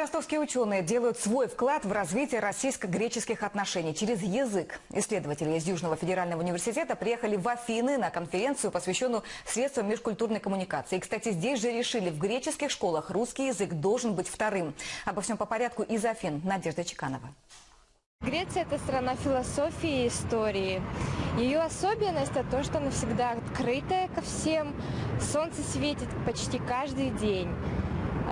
Ростовские ученые делают свой вклад в развитие российско-греческих отношений через язык. Исследователи из Южного федерального университета приехали в Афины на конференцию, посвященную средствам межкультурной коммуникации. И, кстати, здесь же решили, в греческих школах русский язык должен быть вторым. Обо всем по порядку из Афин. Надежда Чеканова. Греция – это страна философии и истории. Ее особенность – это то, что она всегда открытая ко всем. Солнце светит почти каждый день.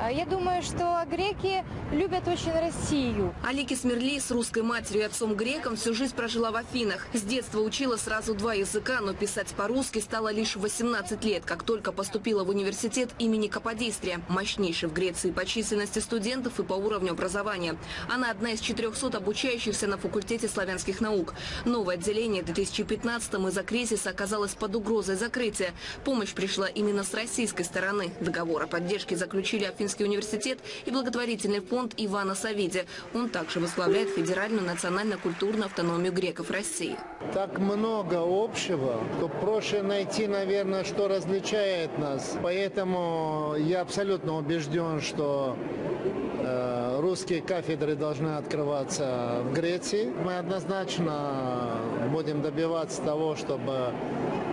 А Я думаю, что греки любят очень Россию. Алики Смирли с русской матерью и отцом греком всю жизнь прожила в Афинах. С детства учила сразу два языка, но писать по-русски стала лишь в 18 лет, как только поступила в университет имени Каподистрия, мощнейший в Греции по численности студентов и по уровню образования. Она одна из 400 обучающихся на факультете славянских наук. Новое отделение в 2015-м из-за кризиса оказалось под угрозой закрытия. Помощь пришла именно с российской стороны. Договор о поддержке заключили Афинский университет и благотворительный фонд Ивана Савиди. Он также возглавляет Федеральную национально-культурную автономию греков России. так много общего, то проще найти, наверное, что различает нас. Поэтому я абсолютно убежден, что э, русские кафедры должны открываться в Греции. Мы однозначно будем добиваться того, чтобы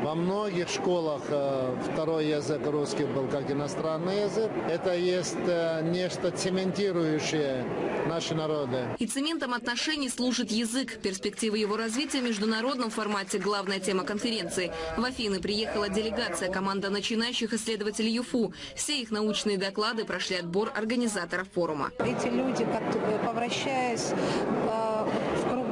во многих школах э, второй язык русский был как иностранный язык. Это есть э, нечто цементирующее наши народы. И цементом отношений служит язык. Перспективы его развития в международном формате – главная тема конференции. В Афины приехала делегация, команда начинающих исследователей ЮФУ. Все их научные доклады прошли отбор организаторов форума. Эти люди, как- повращаясь э, в такой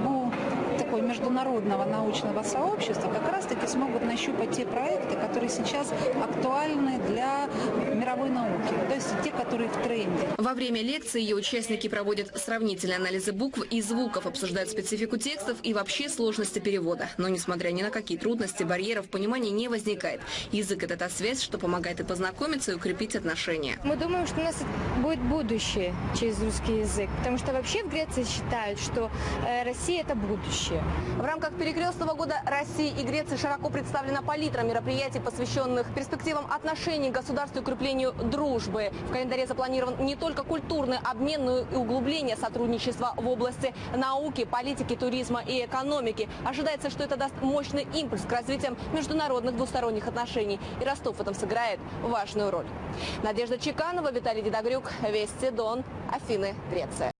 международного научного сообщества, как раз-таки смогут нащупать те проекты, которые сейчас актуальны для мировой науки, то есть те, которые в тренде. Во время лекции ее участники проводят сравнительные анализы букв и звуков, обсуждают специфику текстов и вообще сложности перевода. Но несмотря ни на какие трудности, барьеров понимания не возникает. Язык – это та связь, что помогает и познакомиться, и укрепить отношения. Мы думаем, что у нас будет будущее через русский язык. Потому что вообще в Греции считают, что э, Россия – это будущее. В рамках перекрестного года России и Греции широко представлена палитра мероприятий, посвященных перспективам отношений государств и укреплению дружбы. В календаре запланирован не только культурный обмен, но и углубление сотрудничества в области науки, политики, туризма и экономики. Ожидается, что это даст мощный импульс к развитию международных двусторонних отношений. И Ростов в этом сыграет важную роль. Надежда Чеканова, Виталий Дедогрюк, Вести Дон, Афины, Греция.